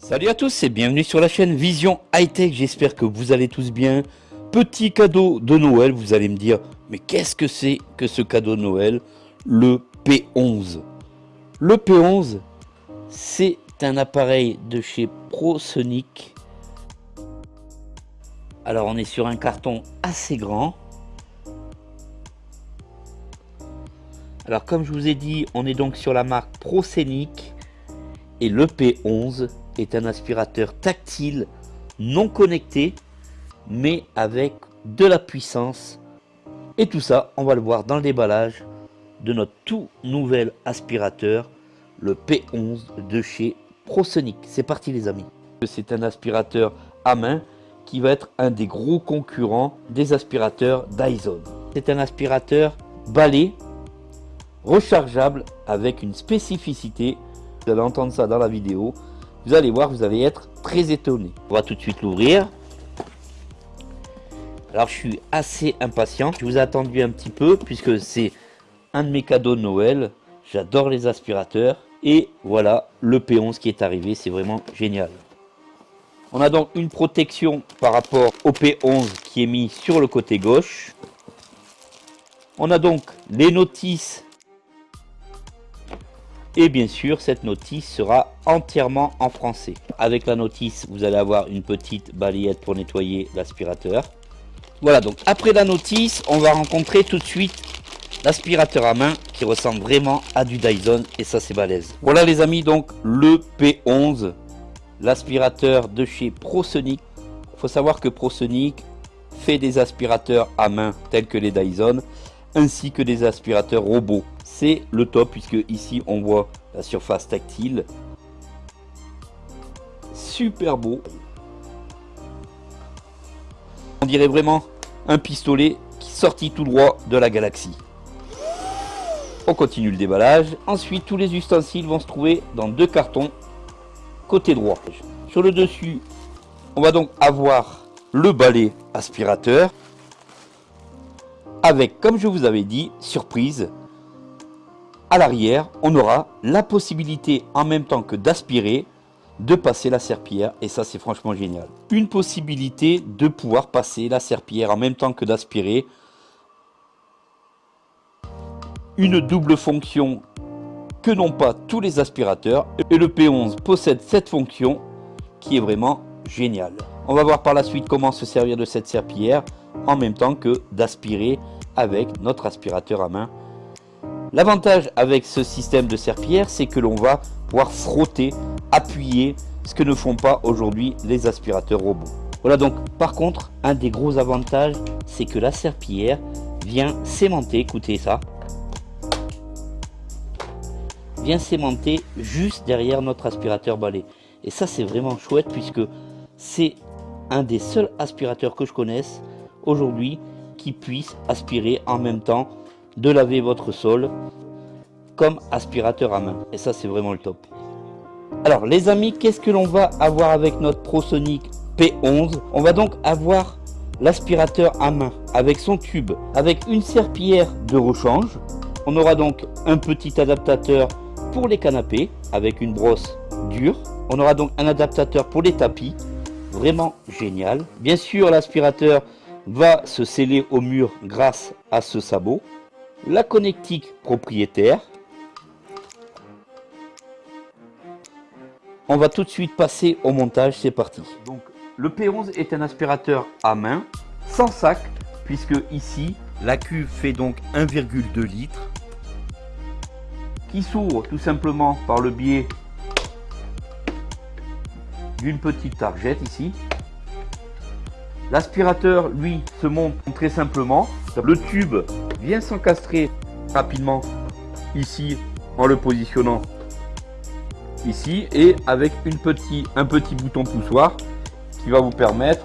Salut à tous et bienvenue sur la chaîne Vision High Tech, j'espère que vous allez tous bien. Petit cadeau de Noël, vous allez me dire, mais qu'est-ce que c'est que ce cadeau de Noël? Le P11. Le P11, c'est un appareil de chez ProSonic. Alors on est sur un carton assez grand. Alors comme je vous ai dit, on est donc sur la marque ProSonic et le P11 est un aspirateur tactile non connecté mais avec de la puissance. Et tout ça on va le voir dans le déballage de notre tout nouvel aspirateur le P11 de chez ProSonic. C'est parti les amis. C'est un aspirateur à main qui va être un des gros concurrents des aspirateurs Dyson. C'est un aspirateur balai rechargeable avec une spécificité. Vous allez entendre ça dans la vidéo vous allez voir, vous allez être très étonné. On va tout de suite l'ouvrir. Alors je suis assez impatient. Je vous ai attendu un petit peu puisque c'est un de mes cadeaux de Noël. J'adore les aspirateurs. Et voilà le P11 qui est arrivé. C'est vraiment génial. On a donc une protection par rapport au P11 qui est mis sur le côté gauche. On a donc les notices et bien sûr, cette notice sera entièrement en français. Avec la notice, vous allez avoir une petite balayette pour nettoyer l'aspirateur. Voilà, donc après la notice, on va rencontrer tout de suite l'aspirateur à main qui ressemble vraiment à du Dyson et ça c'est balèze. Voilà les amis, donc le P11, l'aspirateur de chez ProSonic. Il faut savoir que ProSonic fait des aspirateurs à main tels que les Dyson ainsi que des aspirateurs robots c'est le top puisque ici on voit la surface tactile. Super beau. On dirait vraiment un pistolet qui sortit tout droit de la galaxie. On continue le déballage. Ensuite, tous les ustensiles vont se trouver dans deux cartons côté droit. Sur le dessus, on va donc avoir le balai aspirateur avec, comme je vous avais dit, surprise, à l'arrière, on aura la possibilité en même temps que d'aspirer, de passer la serpillière et ça c'est franchement génial. Une possibilité de pouvoir passer la serpillière en même temps que d'aspirer. Une double fonction que n'ont pas tous les aspirateurs et le P11 possède cette fonction qui est vraiment géniale. On va voir par la suite comment se servir de cette serpillière en même temps que d'aspirer avec notre aspirateur à main L'avantage avec ce système de serpillière, c'est que l'on va pouvoir frotter, appuyer, ce que ne font pas aujourd'hui les aspirateurs robots. Voilà donc, par contre, un des gros avantages, c'est que la serpillière vient s'aimanter, écoutez ça, vient s'aimanter juste derrière notre aspirateur balai. Et ça, c'est vraiment chouette puisque c'est un des seuls aspirateurs que je connaisse aujourd'hui qui puisse aspirer en même temps de laver votre sol comme aspirateur à main. Et ça, c'est vraiment le top. Alors, les amis, qu'est-ce que l'on va avoir avec notre ProSonic P11 On va donc avoir l'aspirateur à main avec son tube, avec une serpillière de rechange. On aura donc un petit adaptateur pour les canapés avec une brosse dure. On aura donc un adaptateur pour les tapis, vraiment génial. Bien sûr, l'aspirateur va se sceller au mur grâce à ce sabot la connectique propriétaire. On va tout de suite passer au montage, c'est parti. Donc le P11 est un aspirateur à main, sans sac, puisque ici la cuve fait donc 1,2 litres, qui s'ouvre tout simplement par le biais d'une petite targette ici. L'aspirateur, lui, se monte très simplement. Le tube vient s'encastrer rapidement ici en le positionnant ici et avec un petit bouton poussoir qui va vous permettre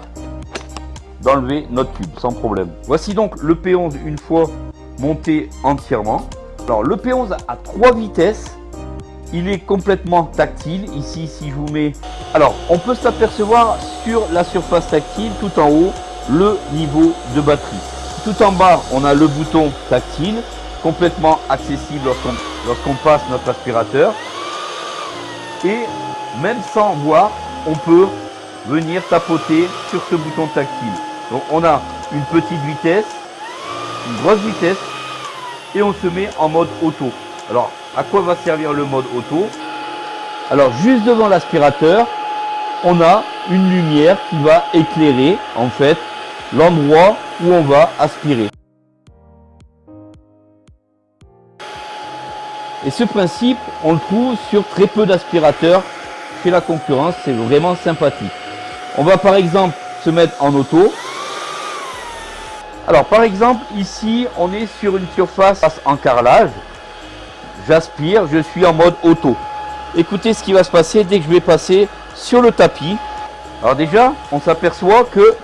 d'enlever notre tube sans problème. Voici donc le P11 une fois monté entièrement. Alors le P11 a trois vitesses. Il est complètement tactile. Ici, si je vous mets... Alors, on peut s'apercevoir sur la surface tactile, tout en haut, le niveau de batterie. Tout en bas, on a le bouton tactile, complètement accessible lorsqu'on passe notre aspirateur. Et même sans voir, on peut venir tapoter sur ce bouton tactile. Donc on a une petite vitesse, une grosse vitesse et on se met en mode auto. Alors à quoi va servir le mode auto? Alors juste devant l'aspirateur, on a une lumière qui va éclairer en fait l'endroit où on va aspirer. Et ce principe, on le trouve sur très peu d'aspirateurs chez la concurrence, c'est vraiment sympathique. On va par exemple se mettre en auto. Alors par exemple, ici, on est sur une surface en carrelage. J'aspire, je suis en mode auto. Écoutez ce qui va se passer dès que je vais passer sur le tapis. Alors déjà, on s'aperçoit que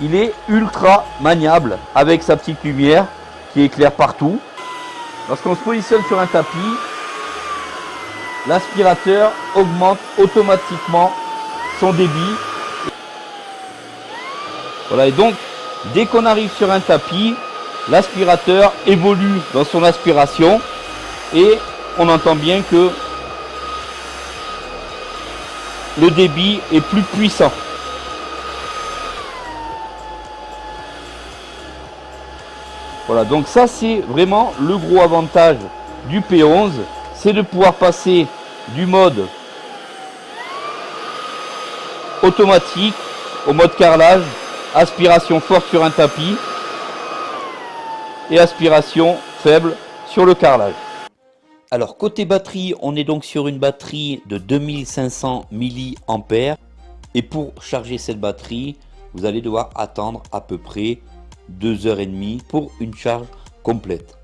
il est ultra maniable avec sa petite lumière qui éclaire partout. Lorsqu'on se positionne sur un tapis, l'aspirateur augmente automatiquement son débit. Voilà, et donc, dès qu'on arrive sur un tapis, l'aspirateur évolue dans son aspiration et on entend bien que le débit est plus puissant. Voilà, donc ça c'est vraiment le gros avantage du P11, c'est de pouvoir passer du mode automatique au mode carrelage, aspiration forte sur un tapis et aspiration faible sur le carrelage. Alors côté batterie, on est donc sur une batterie de 2500 mAh et pour charger cette batterie, vous allez devoir attendre à peu près 2h30 pour une charge complète.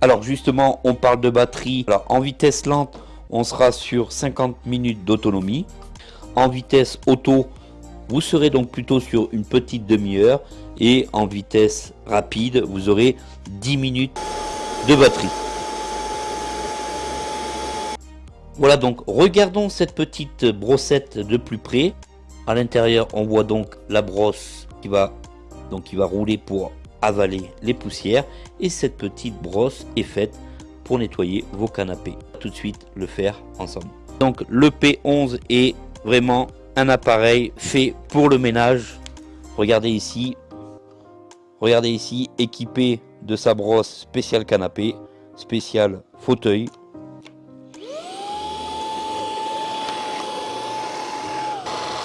Alors justement, on parle de batterie. Alors en vitesse lente, on sera sur 50 minutes d'autonomie. En vitesse auto, vous serez donc plutôt sur une petite demi-heure. Et en vitesse rapide, vous aurez 10 minutes de batterie. Voilà donc, regardons cette petite brossette de plus près. À l'intérieur, on voit donc la brosse qui va donc il va rouler pour avaler les poussières et cette petite brosse est faite pour nettoyer vos canapés. Tout de suite le faire ensemble. Donc le P11 est vraiment un appareil fait pour le ménage. Regardez ici, regardez ici, équipé de sa brosse spéciale canapé, spécial fauteuil.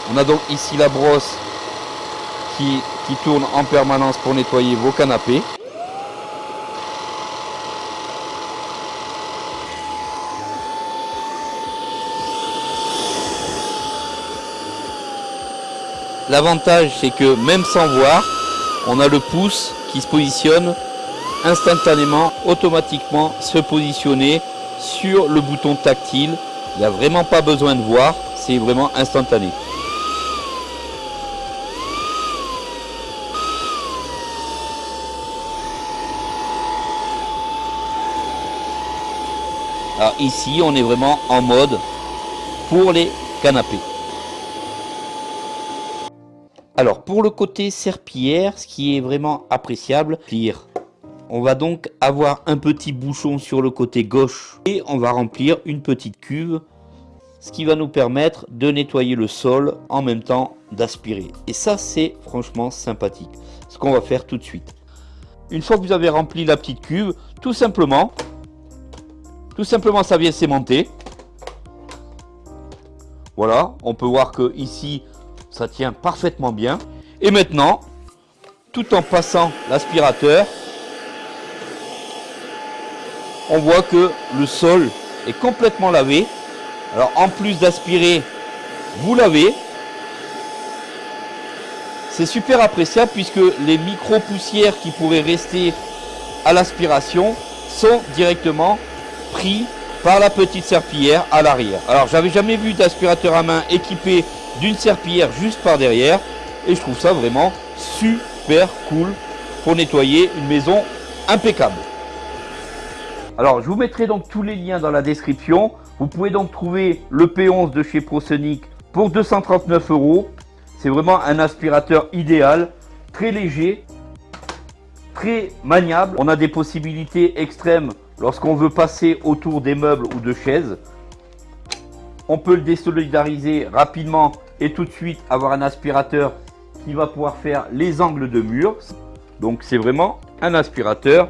On a donc ici la brosse qui qui tourne en permanence pour nettoyer vos canapés. L'avantage c'est que même sans voir, on a le pouce qui se positionne instantanément, automatiquement se positionner sur le bouton tactile. Il n'y a vraiment pas besoin de voir, c'est vraiment instantané. Alors ici, on est vraiment en mode pour les canapés. Alors pour le côté serpillière, ce qui est vraiment appréciable, on va donc avoir un petit bouchon sur le côté gauche et on va remplir une petite cuve, ce qui va nous permettre de nettoyer le sol en même temps d'aspirer. Et ça c'est franchement sympathique, ce qu'on va faire tout de suite. Une fois que vous avez rempli la petite cuve, tout simplement, tout simplement, ça vient s'aimanter. Voilà, on peut voir que ici, ça tient parfaitement bien. Et maintenant, tout en passant l'aspirateur, on voit que le sol est complètement lavé. Alors en plus d'aspirer, vous lavez. C'est super appréciable puisque les micro-poussières qui pourraient rester à l'aspiration sont directement par la petite serpillière à l'arrière. Alors j'avais jamais vu d'aspirateur à main équipé d'une serpillière juste par derrière et je trouve ça vraiment super cool pour nettoyer une maison impeccable. Alors je vous mettrai donc tous les liens dans la description. Vous pouvez donc trouver le P11 de chez ProSonic pour 239 euros. C'est vraiment un aspirateur idéal, très léger, très maniable. On a des possibilités extrêmes Lorsqu'on veut passer autour des meubles ou de chaises, on peut le désolidariser rapidement et tout de suite avoir un aspirateur qui va pouvoir faire les angles de mur. Donc c'est vraiment un aspirateur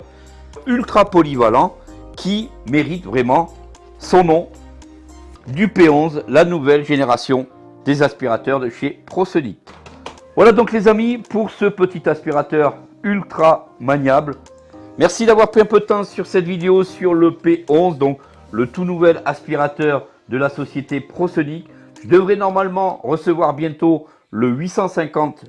ultra polyvalent qui mérite vraiment son nom du P11, la nouvelle génération des aspirateurs de chez ProSonic. Voilà donc les amis pour ce petit aspirateur ultra maniable. Merci d'avoir pris un peu de temps sur cette vidéo sur le P11, donc le tout nouvel aspirateur de la société ProSonic. Je devrais normalement recevoir bientôt le 850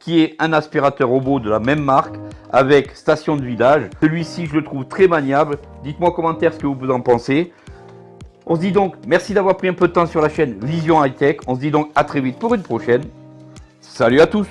qui est un aspirateur robot de la même marque avec station de vidage. Celui-ci, je le trouve très maniable. Dites-moi en commentaire ce que vous en pensez. On se dit donc merci d'avoir pris un peu de temps sur la chaîne Vision High Tech. On se dit donc à très vite pour une prochaine. Salut à tous